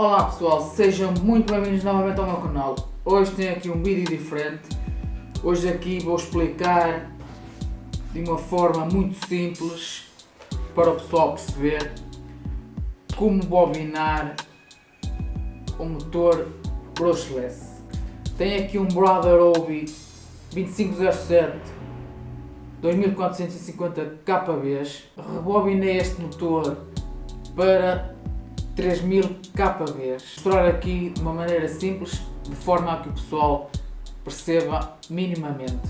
Olá pessoal, sejam muito bem-vindos novamente ao meu canal. Hoje tenho aqui um vídeo diferente. Hoje aqui vou explicar de uma forma muito simples para o pessoal perceber como bobinar o motor brushless. Tenho aqui um Brother Obi 2507 2450 KBs. Rebobinei este motor para 3000 KBs. Mostrar aqui de uma maneira simples, de forma a que o pessoal perceba minimamente.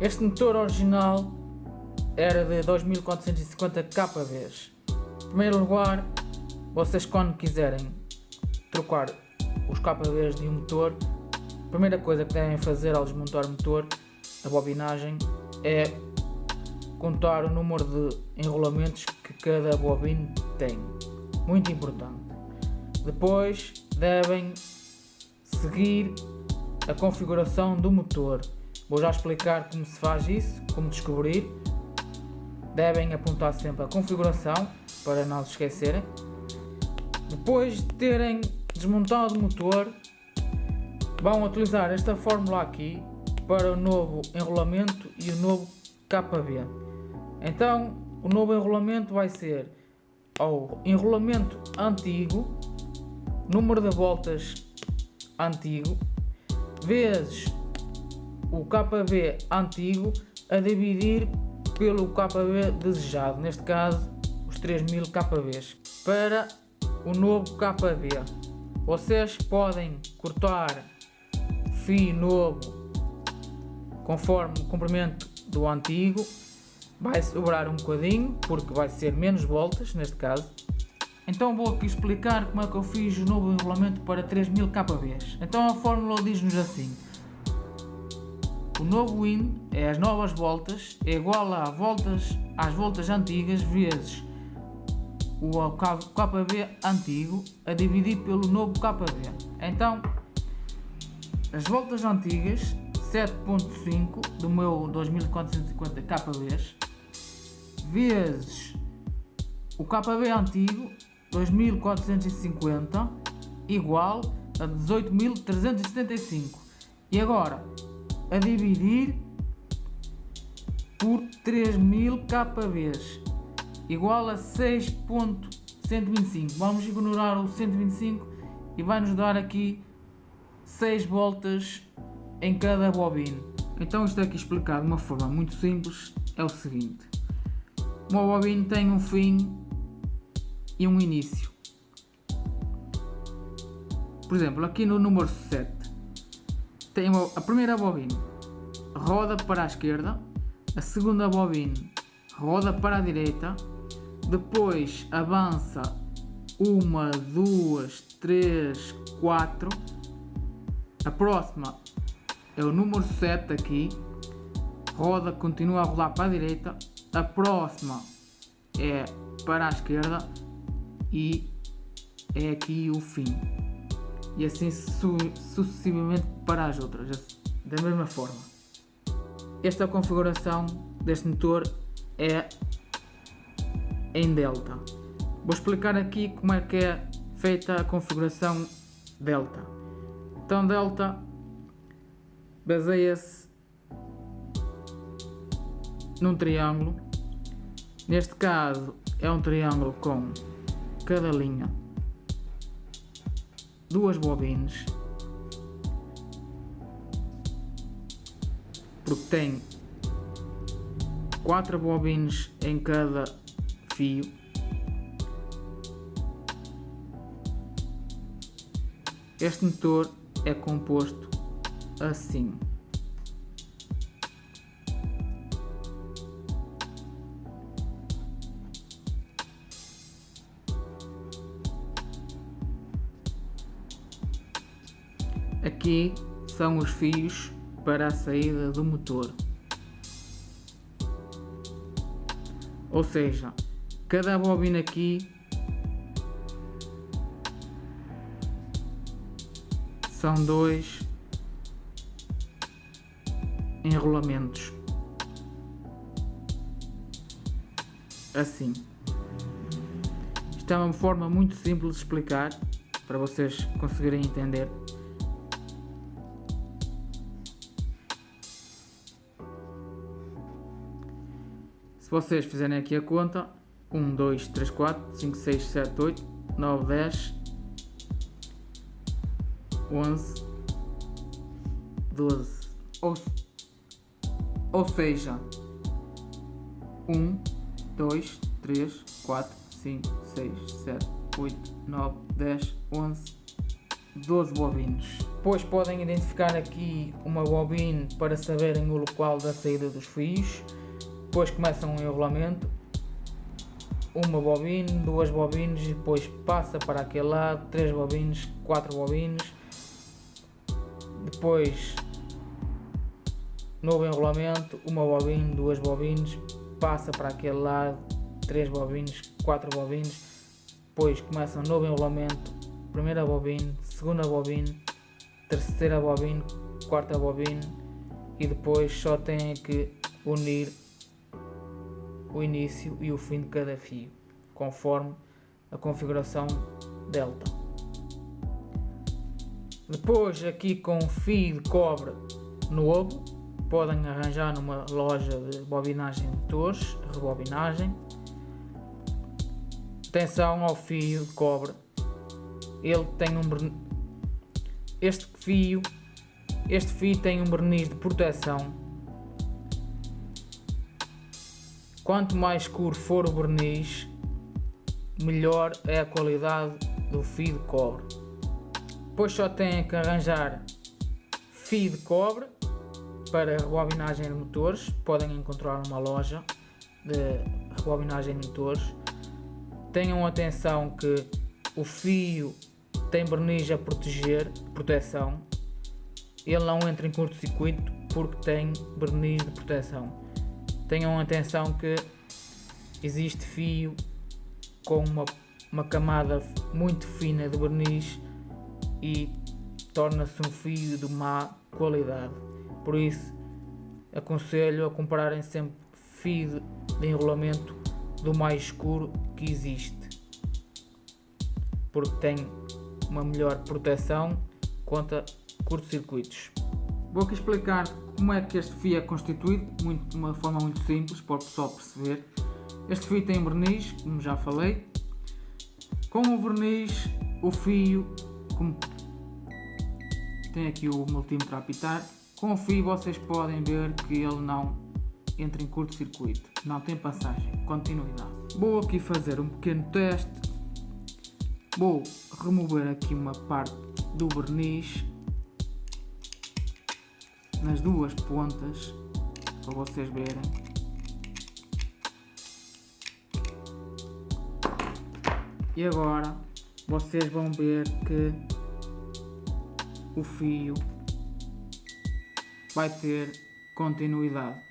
Este motor original era de 2450 KBs. Em primeiro lugar, vocês quando quiserem trocar os KBs de um motor, a primeira coisa que devem fazer ao desmontar o motor, a bobinagem, é contar o número de enrolamentos que cada bobina tem muito importante. Depois devem seguir a configuração do motor. Vou já explicar como se faz isso, como descobrir. Devem apontar sempre a configuração para não se esquecerem. Depois de terem desmontado o motor, vão utilizar esta fórmula aqui para o novo enrolamento e o novo KB. Então, o novo enrolamento vai ser ao enrolamento antigo, número de voltas antigo, vezes o KB antigo a dividir pelo KB desejado, neste caso os 3000 KBs, para o novo KB. Vocês podem cortar fio novo conforme o comprimento do antigo vai sobrar um bocadinho, porque vai ser menos voltas neste caso. Então vou aqui explicar como é que eu fiz o novo enrolamento para 3000 kbs. Então a fórmula diz-nos assim. O novo win é as novas voltas, é igual a voltas, às voltas antigas vezes o KB antigo a dividir pelo novo KB. Então, as voltas antigas 7.5 do meu 2450 KBs vezes o KB antigo 2450 igual a 18.375 e agora a dividir por 3.000 KBs igual a 6.125 vamos ignorar o 125 e vai nos dar aqui 6 voltas em cada bobina. Então isto aqui explicado de uma forma muito simples. É o seguinte uma bobina tem um fim e um início. Por exemplo, aqui no número 7, tem a primeira bobina roda para a esquerda, a segunda bobina roda para a direita, depois avança uma, duas, três, quatro, a próxima é o número 7 aqui, roda, continua a rolar para a direita, a próxima é para a esquerda e é aqui o fim. E assim su sucessivamente para as outras, da mesma forma. Esta configuração deste motor é em delta. Vou explicar aqui como é que é feita a configuração delta. Então delta baseia-se num triângulo. Neste caso é um triângulo com cada linha duas bobinas porque tem quatro bobinas em cada fio este motor é composto assim Aqui são os fios para a saída do motor. Ou seja, cada bobina aqui são dois enrolamentos. Assim. Isto é uma forma muito simples de explicar para vocês conseguirem entender. Se vocês fizerem aqui a conta, 1, 2, 3, 4, 5, 6, 7, 8, 9, 10, 11, 12, ou, ou seja, 1, 2, 3, 4, 5, 6, 7, 8, 9, 10, 11, 12 bobinos. Depois podem identificar aqui uma bobina para saberem o local da saída dos fios depois começam um enrolamento, uma bobina, duas bobinas depois passa para aquele lado, três bobinas, quatro bobinas, depois novo enrolamento, uma bobina, duas bobinas, passa para aquele lado, três bobinas, quatro bobinas, depois começa um novo enrolamento, primeira bobina, segunda bobina, terceira bobina, quarta bobina. E depois só tem que unir o início e o fim de cada fio, conforme a configuração delta. Depois aqui com fio de cobre novo, podem arranjar numa loja de bobinagem de motores, rebobinagem. Atenção ao fio de cobre, ele tem um este fio, este fio tem um verniz de proteção Quanto mais escuro for o verniz, melhor é a qualidade do fio de cobre. Depois só têm que arranjar fio de cobre para rebobinagem de motores. Podem encontrar numa loja de rebobinagem de motores. Tenham atenção que o fio tem verniz a proteger, proteção. Ele não entra em curto-circuito porque tem verniz de proteção. Tenham atenção que existe fio com uma, uma camada muito fina de verniz e torna-se um fio de má qualidade. Por isso, aconselho a comprarem sempre fio de enrolamento do mais escuro que existe, porque tem uma melhor proteção contra curtos-circuitos. Vou aqui explicar como é que este fio é constituído, muito, de uma forma muito simples para o pessoal perceber. Este fio tem verniz, como já falei. Com o verniz, o fio, como tem aqui o multímetro a apitar, com o fio vocês podem ver que ele não entra em curto-circuito, não tem passagem, continuidade. Vou aqui fazer um pequeno teste, vou remover aqui uma parte do verniz nas duas pontas para vocês verem. E agora vocês vão ver que o fio vai ter continuidade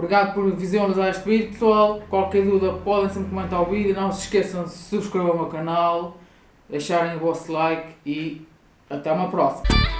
Obrigado por visualizar este vídeo pessoal. Qualquer dúvida podem sempre comentar o vídeo. Não se esqueçam de subscrever o meu canal, deixarem o vosso like e até uma próxima.